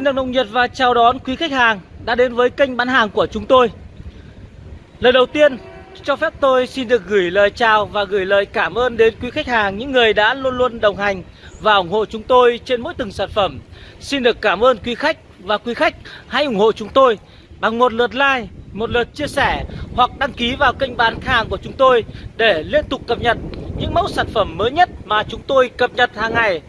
Xin được nồng nhiệt và chào đón quý khách hàng đã đến với kênh bán hàng của chúng tôi. Lời đầu tiên, cho phép tôi xin được gửi lời chào và gửi lời cảm ơn đến quý khách hàng, những người đã luôn luôn đồng hành và ủng hộ chúng tôi trên mỗi từng sản phẩm. Xin được cảm ơn quý khách và quý khách hãy ủng hộ chúng tôi bằng một lượt like, một lượt chia sẻ hoặc đăng ký vào kênh bán hàng của chúng tôi để liên tục cập nhật những mẫu sản phẩm mới nhất mà chúng tôi cập nhật hàng ngày.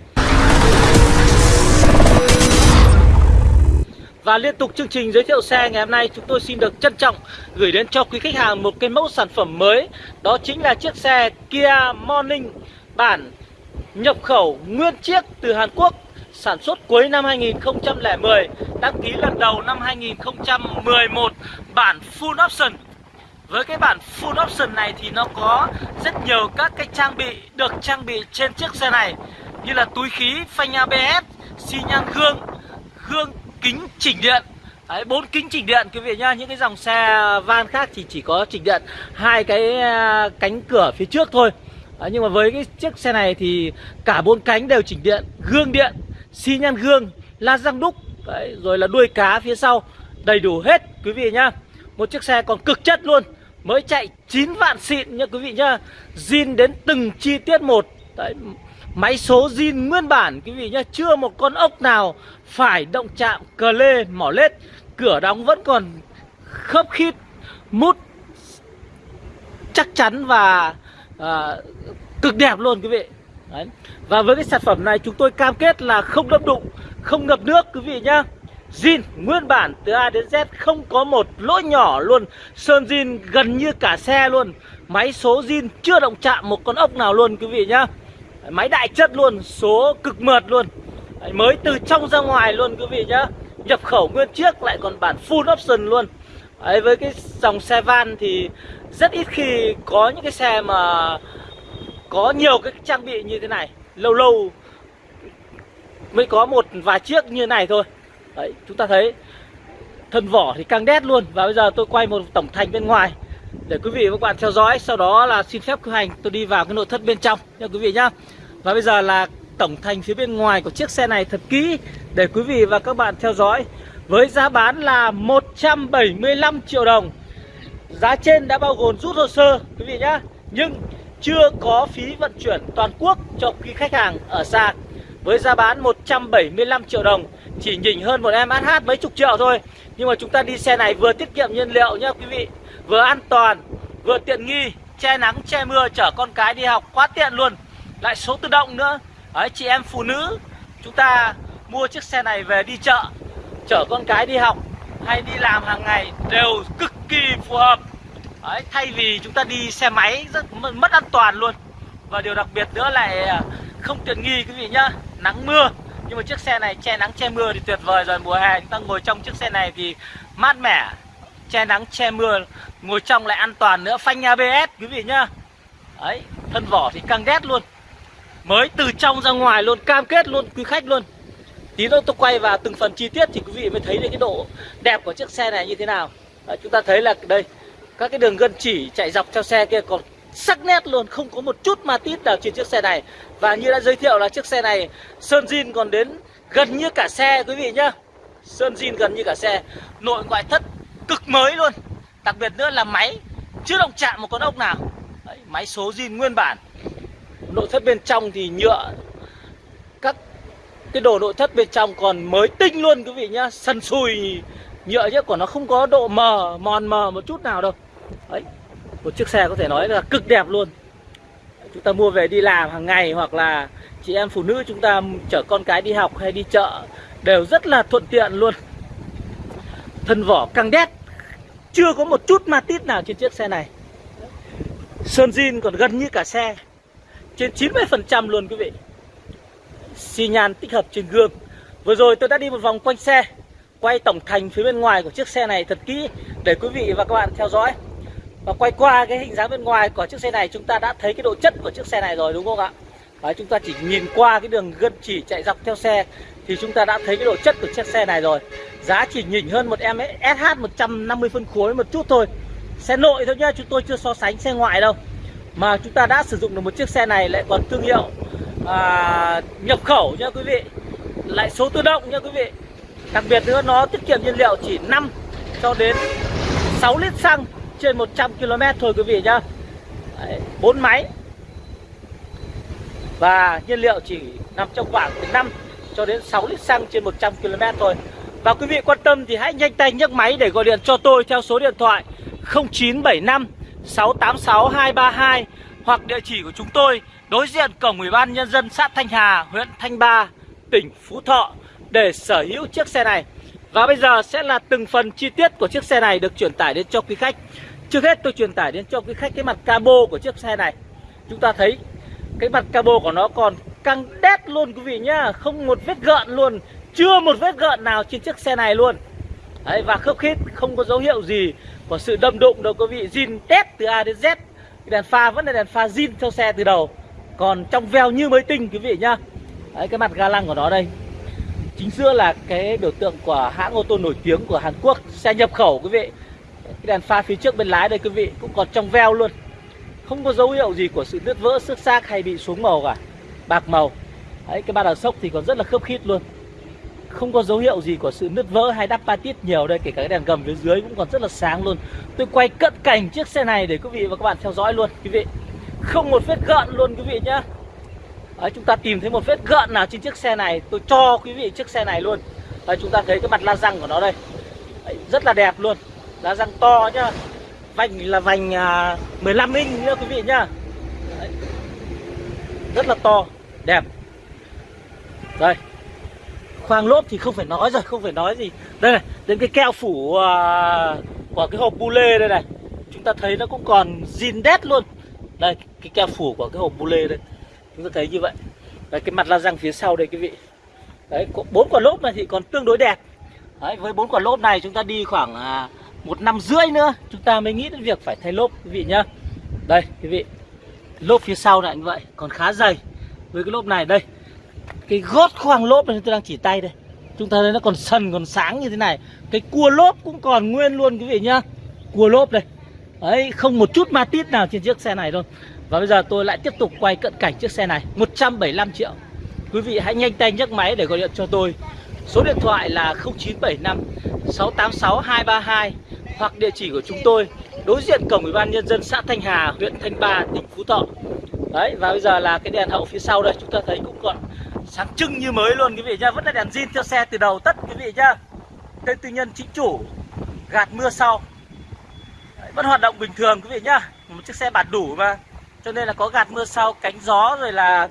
Và liên tục chương trình giới thiệu xe ngày hôm nay chúng tôi xin được trân trọng gửi đến cho quý khách hàng một cái mẫu sản phẩm mới. Đó chính là chiếc xe Kia Morning bản nhập khẩu nguyên chiếc từ Hàn Quốc sản xuất cuối năm 2010 đăng ký lần đầu năm 2011 bản full option. Với cái bản full option này thì nó có rất nhiều các cái trang bị được trang bị trên chiếc xe này như là túi khí, phanh ABS, xi nhan gương, gương kính chỉnh điện. Đấy, bốn kính chỉnh điện quý vị nhá. Những cái dòng xe van khác thì chỉ có chỉnh điện hai cái à, cánh cửa phía trước thôi. Đấy, nhưng mà với cái chiếc xe này thì cả bốn cánh đều chỉnh điện. Gương điện xi nhan gương la răng đúc. Đấy, rồi là đuôi cá phía sau. Đầy đủ hết quý vị nhá. Một chiếc xe còn cực chất luôn. Mới chạy 9 vạn xịn nhá quý vị nhá. Zin đến từng chi tiết một. Đấy, Máy số zin nguyên bản quý vị nhé Chưa một con ốc nào phải động chạm cờ lê mỏ lết. Cửa đóng vẫn còn khớp khít Mút chắc chắn và à, cực đẹp luôn quý vị. Đấy. Và với cái sản phẩm này chúng tôi cam kết là không đâm đụng Không ngập nước quý vị nhá. Zin nguyên bản từ A đến Z không có một lỗ nhỏ luôn. Sơn zin gần như cả xe luôn. Máy số zin chưa động chạm một con ốc nào luôn quý vị nhá. Máy đại chất luôn, số cực mượt luôn. Đấy, Mới từ trong ra ngoài luôn quý vị nhá. Nhập khẩu nguyên chiếc lại còn bản full option luôn. Đấy, Với cái dòng xe van thì rất ít khi có những cái xe mà có nhiều cái trang bị như thế này. Lâu lâu mới có một vài chiếc như này thôi. Đấy, chúng ta thấy thân vỏ thì căng đét luôn. Và bây giờ tôi quay một tổng thành bên ngoài để quý vị và các bạn theo dõi, sau đó là xin phép cử hành, tôi đi vào cái nội thất bên trong nha quý vị nhá. Và bây giờ là tổng thành phía bên ngoài của chiếc xe này thật kỹ để quý vị và các bạn theo dõi. Với giá bán là 175 triệu đồng. Giá trên đã bao gồm rút hồ sơ, quý vị nhá. Nhưng chưa có phí vận chuyển toàn quốc cho quý khách hàng ở xa. Với giá bán 175 triệu đồng, chỉ nhỉnh hơn một em SH mấy chục triệu thôi. Nhưng mà chúng ta đi xe này vừa tiết kiệm nhiên liệu nhá quý vị vừa an toàn vừa tiện nghi che nắng che mưa chở con cái đi học quá tiện luôn. Lại số tự động nữa. Đấy chị em phụ nữ chúng ta mua chiếc xe này về đi chợ chở con cái đi học hay đi làm hàng ngày đều cực kỳ phù hợp. Đấy, thay vì chúng ta đi xe máy rất mất an toàn luôn. Và điều đặc biệt nữa lại à, không tiện nghi quý vị nhá nắng mưa. Nhưng mà chiếc xe này che nắng che mưa thì tuyệt vời rồi mùa hè chúng ta ngồi trong chiếc xe này thì mát mẻ che nắng che mưa ngồi trong lại an toàn nữa. Phanh ABS quý vị nhá. Đấy thân vỏ thì căng đét luôn. Mới từ trong ra ngoài luôn cam kết luôn quý khách luôn. Tí nữa tôi quay vào từng phần chi tiết thì quý vị mới thấy được cái độ đẹp của chiếc xe này như thế nào. Đấy, chúng ta thấy là đây các cái đường gân chỉ chạy dọc theo xe kia còn sắc nét luôn không có một chút ma tít nào trên chiếc xe này. Và như đã giới thiệu là chiếc xe này sơn zin còn đến gần như cả xe quý vị nhá. Sơn zin gần như cả xe. Nội ngoại thất cực mới luôn. Đặc biệt nữa là máy chưa động chạm một con ốc nào. Đấy, máy số zin nguyên bản. Nội thất bên trong thì nhựa. Các cái đồ nội thất bên trong còn mới tinh luôn quý vị nhá. Sần sùi nhựa chứ còn nó không có độ mờ mòn mờ một chút nào đâu. Đấy một chiếc xe có thể nói là cực đẹp luôn. Chúng ta mua về đi làm hàng ngày hoặc là chị em phụ nữ chúng ta chở con cái đi học hay đi chợ đều rất là thuận tiện luôn thân vỏ căng đét. Chưa có một chút ma tít nào trên chiếc xe này. Sơn zin còn gần như cả xe. Trên 90% luôn quý vị. Xi nhan tích hợp trên gương. Vừa rồi tôi đã đi một vòng quanh xe Quay tổng thành phía bên ngoài của chiếc xe này thật kỹ Để quý vị và các bạn theo dõi. Và quay qua cái hình dáng bên ngoài của chiếc xe này Chúng ta đã thấy cái độ chất của chiếc xe này rồi đúng không ạ? Đấy, Chúng ta chỉ nhìn qua cái đường gân chỉ chạy dọc theo xe Thì chúng ta đã thấy cái độ chất của chiếc xe này rồi. Giá chỉ nhỉnh hơn một em SH 150 phân khối một chút thôi. Xe nội thôi nhá, chúng tôi chưa so sánh xe ngoại đâu. Mà chúng ta đã sử dụng được một chiếc xe này lại còn thương hiệu à, nhập khẩu nha quý vị. Lại số tự động nha quý vị. Đặc biệt nữa nó tiết kiệm nhiên liệu chỉ 5 cho đến 6 lít xăng trên 100 km thôi quý vị nhá. Đấy, 4 máy. Và nhiên liệu chỉ nằm trong khoảng từ 5 cho đến 6 lít xăng trên 100 km thôi. Và quý vị quan tâm thì hãy nhanh tay nhấc máy để gọi điện cho tôi theo số điện thoại 0975 686 232 Hoặc địa chỉ của chúng tôi đối diện cổng Ủy ban Nhân dân xã Thanh Hà, huyện Thanh Ba, tỉnh Phú Thọ để sở hữu chiếc xe này. Và bây giờ sẽ là từng phần chi tiết của chiếc xe này được truyền tải đến cho quý khách. Trước hết tôi truyền tải đến cho quý khách cái mặt cabo của chiếc xe này. Chúng ta thấy cái mặt cabo của nó còn căng đét luôn quý vị nhá Không một vết gợn luôn. Chưa một vết gợn nào trên chiếc xe này luôn. Đấy, Và khớp khít không có dấu hiệu gì của sự đâm đụng đâu. Quý vị zin test từ A đến Z. Đèn pha vẫn là đèn pha zin theo xe từ đầu. Còn trong veo như mới tinh quý vị nhá. Đấy, Cái mặt ga lăng của nó đây. Chính giữa là cái biểu tượng của hãng ô tô nổi tiếng của Hàn Quốc Xe nhập khẩu quý vị. Cái đèn pha phía trước bên lái đây quý vị Cũng còn trong veo luôn. Không có dấu hiệu gì của sự nứt vỡ, xước xác hay bị xuống màu cả. Bạc màu. Đấy, Cái ba đằng sốc thì còn rất là khớp khít luôn. Không có dấu hiệu gì của sự nứt vỡ hay đắp patit nhiều đây Kể cả cái đèn gầm phía dưới cũng còn rất là sáng luôn. Tôi quay cận cảnh chiếc xe này để quý vị và các bạn theo dõi luôn quý vị. Không một vết gợn luôn quý vị nhá. Đấy, chúng ta tìm thấy một vết gợn nào trên chiếc xe này tôi cho quý vị chiếc xe này luôn. Đấy, chúng ta thấy cái mặt la răng của nó đây. Đấy, rất là đẹp luôn. La răng to nhá. Vành là vành à, 15 inch nữa quý vị nhá. Đấy. rất là to đẹp. Đây khoang lốp thì không phải nói rồi không phải nói gì. Đây này đến cái keo phủ à, của cái hộp bu lê đây này. Chúng ta thấy nó cũng còn zin đét luôn. Đây cái keo phủ của cái hộp bu lê đây. Chúng ta thấy như vậy. Đây cái mặt la răng phía sau đây quý vị. Đấy bốn quả lốp này thì còn tương đối đẹp. Đấy, với bốn quả lốp này chúng ta đi khoảng à, một năm rưỡi nữa chúng ta mới nghĩ đến việc phải thay lốp quý vị nhá. Đây quý vị. Lốp phía sau này như vậy còn khá dày. Với cái lốp này đây cái gót khoang lốp này tôi đang chỉ tay đây. Chúng ta thấy nó còn sần còn sáng như thế này. Cái cua lốp cũng còn nguyên luôn quý vị nhá. Cua lốp đây. Ấy không một chút ma tít nào trên chiếc xe này thôi và bây giờ tôi lại tiếp tục quay cận cảnh chiếc xe này. 175 triệu. Quý vị hãy nhanh tay nhấc máy để gọi điện cho tôi. Số điện thoại là 0975 686 232 Hoặc địa chỉ của chúng tôi Đối diện cổng Ủy ban Nhân dân xã Thanh Hà, huyện Thanh Ba, tỉnh Phú Thọ. Đấy, và bây giờ là cái đèn hậu phía sau đây. Chúng ta thấy cũng còn sáng trưng như mới luôn quý vị nhá. Vẫn là đèn zin theo xe từ đầu tất quý vị nhá. Tên tư nhân chính chủ Gạt mưa sau. Đấy, Vẫn hoạt động bình thường quý vị nhá. Một chiếc xe bạt đủ mà. Cho nên là có gạt mưa sau cánh gió rồi là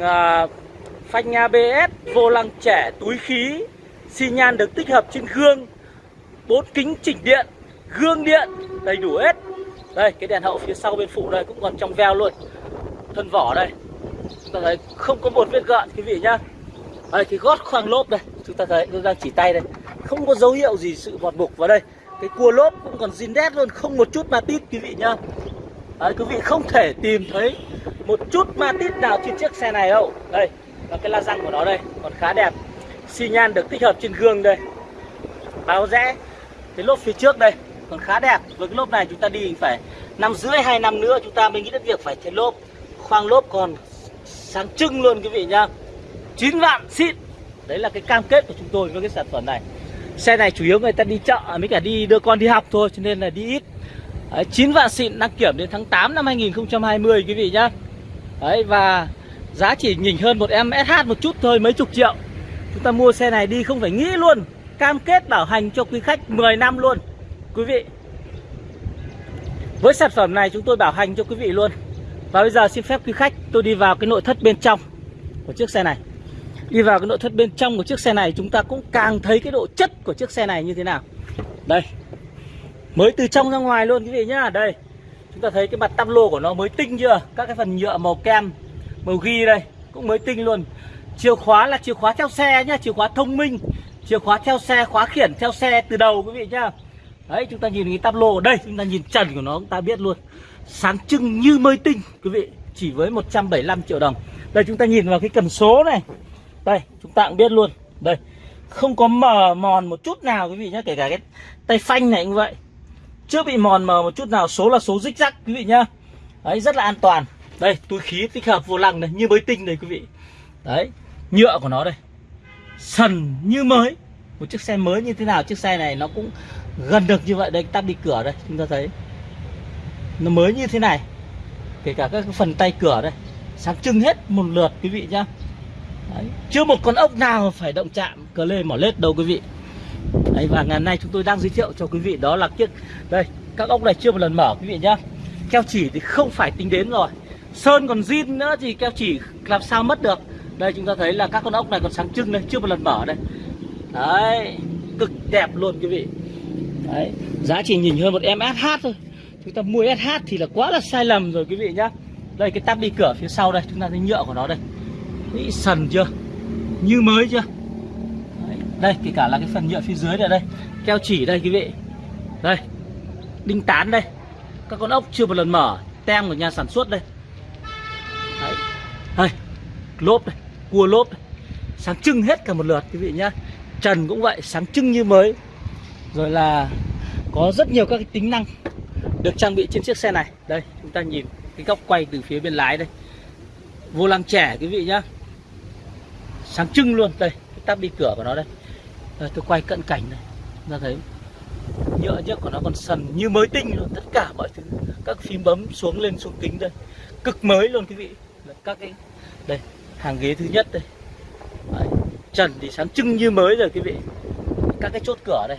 à, phanh ABS vô lăng trẻ túi khí xi nhan được tích hợp trên gương bốn kính chỉnh điện gương điện đầy đủ hết. Đây cái đèn hậu phía sau bên phụ đây cũng còn trong veo luôn. Thân vỏ đây chúng ta thấy không có một vết gợn quý vị nhá. Đây cái gót khoang lốp đây chúng ta thấy tôi đang chỉ tay đây. Không có dấu hiệu gì sự vọt bục vào đây. Cái cua lốp cũng còn zin đét luôn không một chút ma tít quý vị nhá. Đấy, quý vị không thể tìm thấy một chút ma tít nào trên chiếc xe này đâu. Đây là cái la răng của nó đây còn khá đẹp. Xi nhan được tích hợp trên gương đây. Báo rẽ cái lốp phía trước đây còn khá đẹp. Với cái lốp này chúng ta đi phải năm rưỡi hai năm nữa chúng ta mới nghĩ đến việc phải thay lốp. Khoang lốp còn sáng trưng luôn quý vị nhá. 9 vạn xịn. Đấy là cái cam kết của chúng tôi với cái sản phẩm này. Xe này chủ yếu người ta đi chợ à, mới cả đi đưa con đi học thôi cho nên là đi ít. Đấy, 9 vạn xịn đăng kiểm đến tháng 8 năm 2020 quý vị nhá. Đấy và giá chỉ nhỉnh hơn một em SH một chút thôi mấy chục triệu. Chúng ta mua xe này đi không phải nghĩ luôn. Cam kết bảo hành cho quý khách 10 năm luôn. Quý vị. Với sản phẩm này chúng tôi bảo hành cho quý vị luôn. Và bây giờ xin phép quý khách, tôi đi vào cái nội thất bên trong của chiếc xe này. Đi vào cái nội thất bên trong của chiếc xe này, chúng ta cũng càng thấy cái độ chất của chiếc xe này như thế nào. Đây. Mới từ trong ra ngoài luôn quý vị nhá. Đây. Chúng ta thấy cái mặt tăm lô của nó mới tinh chưa? Các cái phần nhựa màu kem, Màu ghi đây, Cũng mới tinh luôn. Chìa khóa là chìa khóa theo xe nhá, Chìa khóa thông minh. Chìa khóa theo xe, Khóa khiển theo xe từ đầu quý vị nhá. Đấy, chúng ta nhìn cái tắp lô. Ở đây, Chúng ta nhìn trần của nó, chúng ta biết luôn. Sáng trưng như mới tinh, quý vị, Chỉ với 175 triệu đồng. Đây, chúng ta nhìn vào cái cần số này. Đây, chúng ta cũng biết luôn. Đây, không có mờ mòn một chút nào, quý vị nhá, Kể cả cái tay phanh này cũng vậy. Chưa bị mòn mờ một chút nào, số là số rích rắc, quý vị nhá. Đấy, rất là an toàn. Đây, túi khí tích hợp vô lăng này, như mới tinh đây, quý vị. Đấy, nhựa của nó đây. Sần như mới. Một chiếc xe mới như thế nào, chiếc xe này nó cũng gần được như vậy. Đây tắp đi cửa đây, chúng ta thấy nó mới như thế này. Kể cả các phần tay cửa đây. Sáng trưng hết một lượt quý vị nhá. Đấy. chưa một con ốc nào phải động chạm cờ lê mỏ lết đâu quý vị. Đấy, và ngày hôm nay chúng tôi đang giới thiệu cho quý vị đó là chiếc đây các ốc này chưa một lần mở quý vị nhá. Keo chỉ thì không phải tính đến rồi. Sơn còn zin nữa thì keo chỉ làm sao mất được. Đây chúng ta thấy là các con ốc này còn sáng trưng đây chưa một lần mở đây. Đấy cực đẹp luôn quý vị. Đấy giá chỉ nhìn hơn một em SH thôi chúng ta mua SH thì là quá là sai lầm rồi quý vị nhá. Đây cái tắp đi cửa phía sau đây chúng ta thấy nhựa của nó đây. Đấy, sần chưa? Như mới chưa? Đấy, đây kể cả là cái phần nhựa phía dưới này đây. Keo chỉ đây quý vị. Đây đinh tán đây. Các con ốc chưa một lần mở tem của nhà sản xuất đây. Đấy đây lốp đây cua lốp đây. sáng trưng hết cả một lượt quý vị nhá. Trần cũng vậy sáng trưng như mới. Rồi là có rất nhiều các cái tính năng được trang bị trên chiếc xe này. Đây chúng ta nhìn cái góc quay từ phía bên lái đây. Vô lăng trẻ quý vị nhá. Sáng trưng luôn đây cái tắp đi cửa của nó đây. À, tôi quay cận cảnh này. Ra thấy nhựa trước của nó còn sần như mới tinh luôn. Tất cả mọi thứ các phím bấm xuống lên xuống kính đây. Cực mới luôn quý vị. Các cái đây hàng ghế thứ nhất đây. Đấy. trần thì sáng trưng như mới rồi quý vị. Các cái chốt cửa đây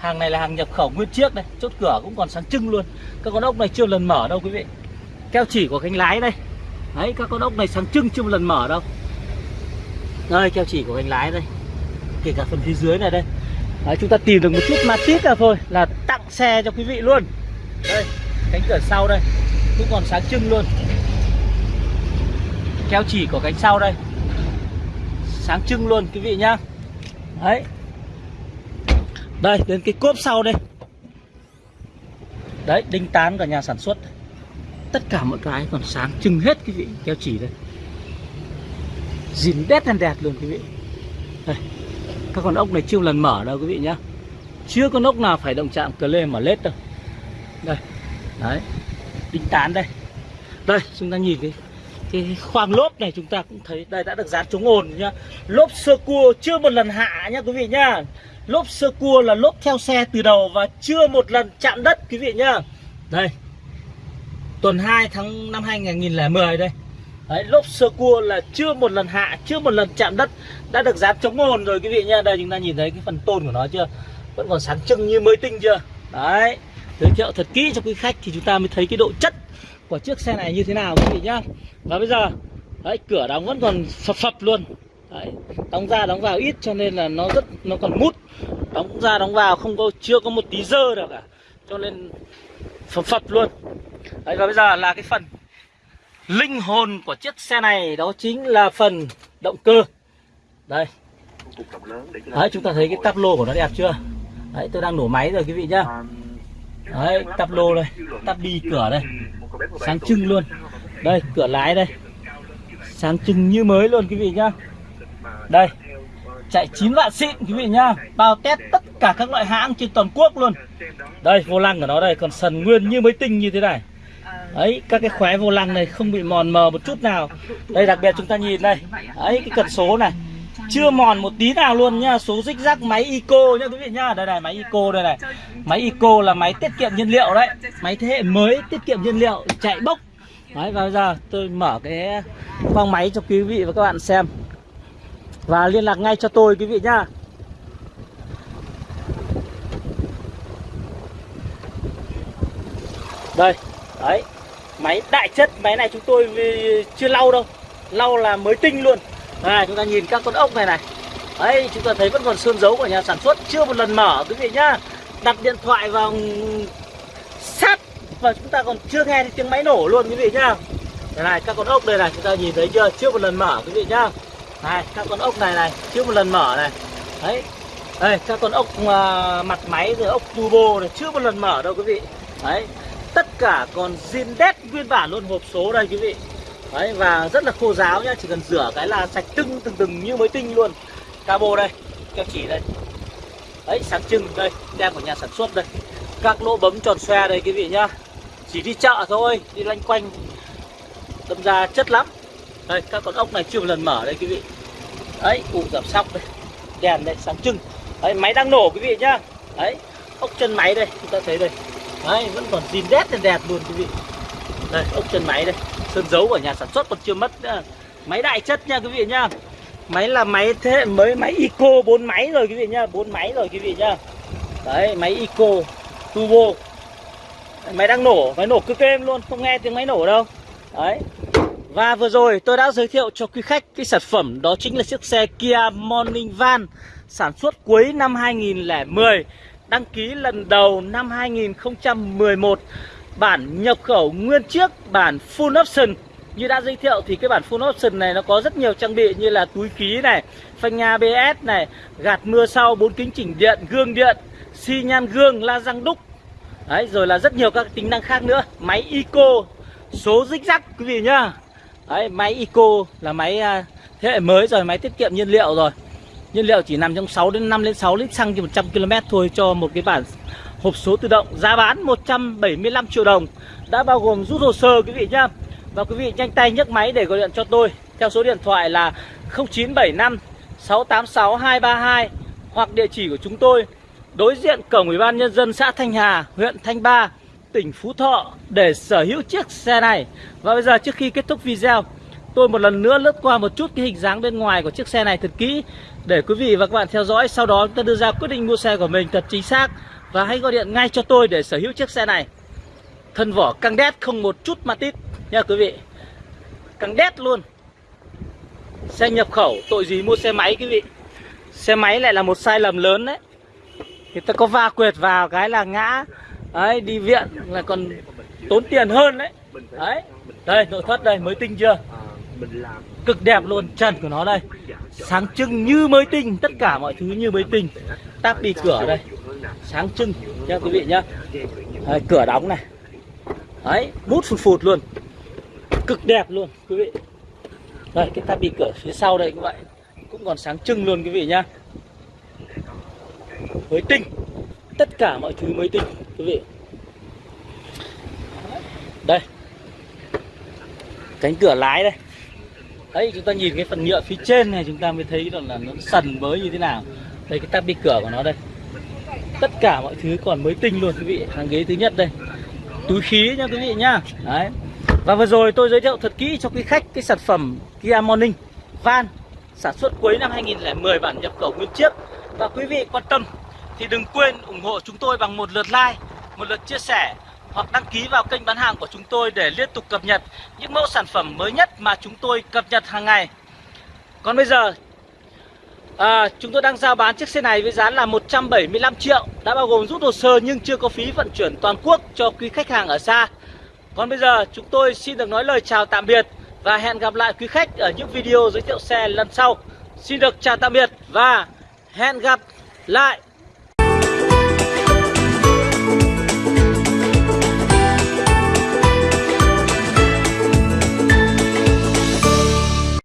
hàng này là hàng nhập khẩu nguyên chiếc đây chốt cửa cũng còn sáng trưng luôn. Các con ốc này chưa lần mở đâu quý vị. Keo chỉ của cánh lái đây. Đấy các con ốc này sáng trưng chưa một lần mở đâu. Đây keo chỉ của cánh lái đây. Kể cả phần phía dưới này đây. Đấy, chúng ta tìm được một chút ma tít là thôi là tặng xe cho quý vị luôn. Đây cánh cửa sau đây cũng còn sáng trưng luôn. Keo chỉ của cánh sau đây. Sáng trưng luôn quý vị nhá. Đấy đây, đến cái cốp sau đây. Đấy, đinh tán cả nhà sản xuất. Tất cả mọi cái còn sáng trưng hết quý vị keo chỉ đây. Dìn đét đen đẹp luôn quý vị. Đây, các con ốc này chưa lần mở đâu quý vị nhá. Chưa con ốc nào phải động chạm cờ lê mở lết đâu. Đây, đấy, đinh tán đây. Đây, chúng ta nhìn cái cái khoang lốp này chúng ta cũng thấy, đây đã được dán chống ồn nhá. Lốp sơ cua chưa một lần hạ nhá quý vị nhá lốp sơ cua là lốp theo xe từ đầu và chưa một lần chạm đất quý vị nhá. Đây tuần 2 tháng năm 2010 đây. Đấy, lốp sơ cua là chưa một lần hạ chưa một lần chạm đất đã được dán chống ồn rồi quý vị nhá. Đây chúng ta nhìn thấy cái phần tôn của nó chưa? Vẫn còn sáng trưng như mới tinh chưa? Đấy giới thiệu thật kỹ cho quý khách thì chúng ta mới thấy cái độ chất của chiếc xe này như thế nào quý vị nhá. Và bây giờ đấy cửa đóng vẫn còn phập phập luôn đấy, đóng ra đóng vào ít cho nên là nó rất nó còn mút. Đóng ra đóng vào không có chưa có một tí dơ nào cả. Cho nên phập phập luôn. Đấy và bây giờ là cái phần linh hồn của chiếc xe này đó chính là phần động cơ. Đây. Đấy chúng ta thấy cái tắp lô của nó đẹp chưa? Đấy tôi đang nổ máy rồi quý vị nhá. Đấy tắp lô đây tắp đi cửa đây. Sáng trưng luôn. Đây cửa lái đây. Sáng trưng như mới luôn quý vị nhá đây. chạy 9 vạn xịn quý vị nhá. Bao test tất cả các loại hãng trên toàn quốc luôn. Đây vô lăng của nó đây còn sần nguyên như mới tinh như thế này. Đấy các cái khóe vô lăng này không bị mòn mờ một chút nào. Đây đặc biệt chúng ta nhìn đây đấy cái cần số này. Chưa mòn một tí nào luôn nhá số dích rắc máy eco nhá quý vị nhá. Đây này máy eco đây này. Máy eco là máy tiết kiệm nhiên liệu đấy. Máy thế hệ mới tiết kiệm nhiên liệu chạy bốc. Đấy và bây giờ tôi mở cái khoang máy cho quý vị và các bạn xem và liên lạc ngay cho tôi, quý vị nhá. Đây, đấy. Máy đại chất, máy này chúng tôi ừ, chưa lau đâu. Lau là mới tinh luôn. Này, chúng ta nhìn các con ốc này này. Đấy, chúng ta thấy vẫn còn sơn dấu của nhà sản xuất, chưa một lần mở, quý vị nhá. Đặt điện thoại vào sát và chúng ta còn chưa nghe thấy tiếng máy nổ luôn, quý vị nhá. Đây này, các con ốc đây này, chúng ta nhìn thấy chưa? Chưa một lần mở, quý vị nhá này các con ốc này này chưa một lần mở này. Đấy. Đây các con ốc uh, mặt máy rồi ốc turbo này chưa một lần mở đâu quý vị. Đấy. Tất cả còn zin đét nguyên bản luôn hộp số đây quý vị. Đấy và rất là khô ráo nhá chỉ cần rửa cái là sạch tưng từng từng như mới tinh luôn. Cabo đây keo chỉ đây. Đấy sáng trưng đây tem của nhà sản xuất đây. Các lỗ bấm tròn xoe đây quý vị nhá. Chỉ đi chợ thôi đi loanh quanh. Đâm ra chất lắm đây các con ốc này chưa một lần mở đây quý vị. Đấy ụ giảm sóc đây. Đèn đây sáng trưng. Đấy, máy đang nổ quý vị nhá. Đấy, ốc chân máy đây, chúng ta thấy đây. Đấy, vẫn còn zin đét đèn đẹp luôn quý vị. Đây, ốc chân máy đây. Sơn dấu của nhà sản xuất còn chưa mất nữa Máy đại chất nha quý vị nhá. Máy là máy thế hệ mới, máy Eco bốn máy rồi quý vị nhá. Bốn máy rồi quý vị nhá. Đấy, máy Eco Turbo. Máy đang nổ, máy nổ cực êm luôn. Không nghe tiếng máy nổ đâu. Đấy. Và vừa rồi tôi đã giới thiệu cho quý khách cái sản phẩm Đó chính là chiếc xe Kia Morning Van Sản xuất cuối năm 2010 Đăng ký lần đầu năm 2011 Bản nhập khẩu nguyên chiếc Bản full option. Như đã giới thiệu thì cái bản full option này nó có rất nhiều trang bị Như là túi khí này Phanh ABS này Gạt mưa sau, bốn kính chỉnh điện, gương điện xi nhan gương, la răng đúc. Đấy, rồi là rất nhiều các tính năng khác nữa Máy Eco Số dích rắc quý vị nhá. Đấy, máy Eco là máy à, thế hệ mới rồi, máy tiết kiệm nhiên liệu rồi. Nhiên liệu chỉ nằm trong 6 đến 5 đến 6 lít xăng trên 100 km thôi cho một cái bản hộp số tự động. Giá bán 175 triệu đồng. Đã bao gồm rút hồ sơ quý vị nhá. Và quý vị nhanh tay nhấc máy để gọi điện cho tôi. Theo số điện thoại là 0975 686 232 Hoặc địa chỉ của chúng tôi. Đối diện cổng Ủy ban Nhân dân xã Thanh Hà, huyện Thanh Ba, tỉnh Phú Thọ để sở hữu chiếc xe này. Và bây giờ trước khi kết thúc video, Tôi một lần nữa lướt qua một chút cái hình dáng bên ngoài của chiếc xe này thật kỹ Để quý vị và các bạn theo dõi. Sau đó chúng ta đưa ra quyết định mua xe của mình thật chính xác Và hãy gọi điện ngay cho tôi để sở hữu chiếc xe này. Thân vỏ căng đét không một chút ma tít nha quý vị. Căng đét luôn. Xe nhập khẩu, tội gì mua xe máy quý vị? Xe máy lại là một sai lầm lớn đấy. Người ta có va quệt vào cái là ngã Đấy đi viện là còn tốn tiền hơn đấy. Đấy Đây nội thất đây mới tinh chưa? Cực đẹp luôn trần của nó đây. Sáng trưng như mới tinh Tất cả mọi thứ như mới tinh. Táp đi cửa đây. Sáng trưng nha quý vị nhá. Đấy, Cửa đóng này. Đấy mút phụt phụt luôn. Cực đẹp luôn quý vị. Đây cái táp đi cửa phía sau đây cũng vậy. Cũng còn sáng trưng luôn quý vị nhá. Mới tinh. Tất cả mọi thứ mới tinh quý vị. Đây. Cánh cửa lái đây. Đấy chúng ta nhìn cái phần nhựa phía trên này chúng ta mới thấy rằng là nó sần mới như thế nào. Đây cái tắp đi cửa của nó đây. Tất cả mọi thứ còn mới tinh luôn quý vị. Hàng ghế thứ nhất đây. Túi khí nha quý vị nhá. Đấy. Và vừa rồi tôi giới thiệu thật kỹ cho quý khách cái sản phẩm Kia Morning. Van sản xuất cuối năm 2010 bản nhập khẩu nguyên chiếc. Và quý vị quan tâm thì đừng quên ủng hộ chúng tôi bằng một lượt like, một lượt chia sẻ hoặc đăng ký vào kênh bán hàng của chúng tôi để liên tục cập nhật những mẫu sản phẩm mới nhất mà chúng tôi cập nhật hàng ngày. Còn bây giờ à, chúng tôi đang giao bán chiếc xe này với giá là 175 triệu đã bao gồm rút hồ sơ nhưng chưa có phí vận chuyển toàn quốc cho quý khách hàng ở xa. Còn bây giờ chúng tôi xin được nói lời chào tạm biệt và hẹn gặp lại quý khách ở những video giới thiệu xe lần sau. Xin được chào tạm biệt và hẹn gặp lại.